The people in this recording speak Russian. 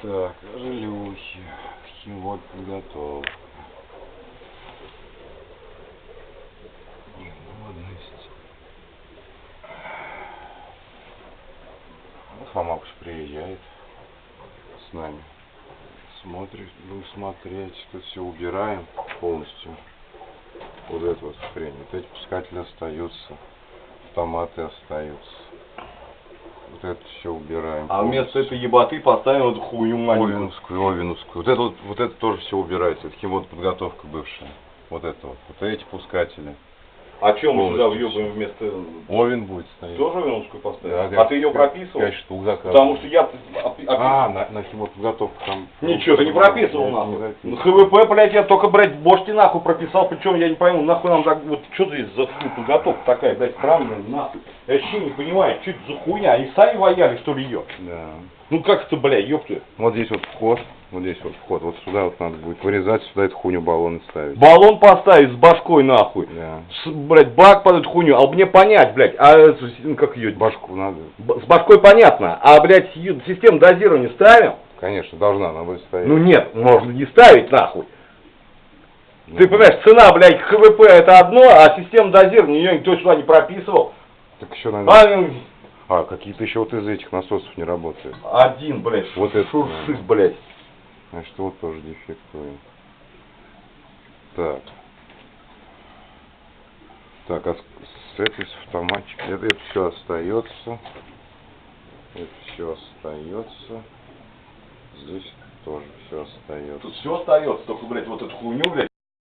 Так, желюхи, химвод подготовка. Негодность. Вот Фомакуш приезжает с нами. Смотрит, будем смотреть, тут все убираем полностью. Вот эту вот хрень. Вот эти пускатели остаются. Автоматы остаются. Вот это все убираем. А вместо этой еботы поставим эту хуйню маленькую. Овинскую, Овинскую. Вот это вот, вот это тоже все убирается. Это химот подготовка бывшая. Вот это вот. Вот эти пускатели. А чем мы сюда въебаем вместо... Овен будет стоять. Тоже венскую поставим? Да, а ты ее прописывал? Пять штук заказывал. Потому что я... А, на, на химоподготовку там... Ничего, ты не прописывал нахуй. записывал. Ну, ХВП, блядь, я только, блядь, бошки нахуй прописал, причем я не пойму, нахуй нам так, вот что здесь за хуй подготовка такая, блядь, странная, нахуй. Я вообще не понимаю, что это за хуйня, они сами вояли, что ли, ее? Да. Ну как это, блядь, ёпты. Вот здесь вот вход. Вот здесь вот вход. Вот сюда вот надо будет вырезать, сюда эту хуйню баллоны ставить. Баллон поставить с башкой, нахуй. Да. С, блядь, бак под эту хуйню, а мне понять, блядь, а ну, как ее, Башку надо. Б- С башкой понятно, а, блядь, систему дозирования ставим? Конечно, должна она будет стоять. Ну нет, можно не ставить нахуй. Ну, Ты понимаешь, цена, блядь, ХВП это одно, а система дозирования ее никто сюда не прописывал. Так еще, наверное... А, ну, А, какие-то еще вот из этих насосов не работают. один, блядь, Вот это, шуршит, блядь. Значит, вот тоже дефектует. Так. Так, а с этой с автоматчик. Это, это все остается. Это все остается. Здесь тоже все остается. Тут все остается, только, блядь, вот эту хуйню, блядь,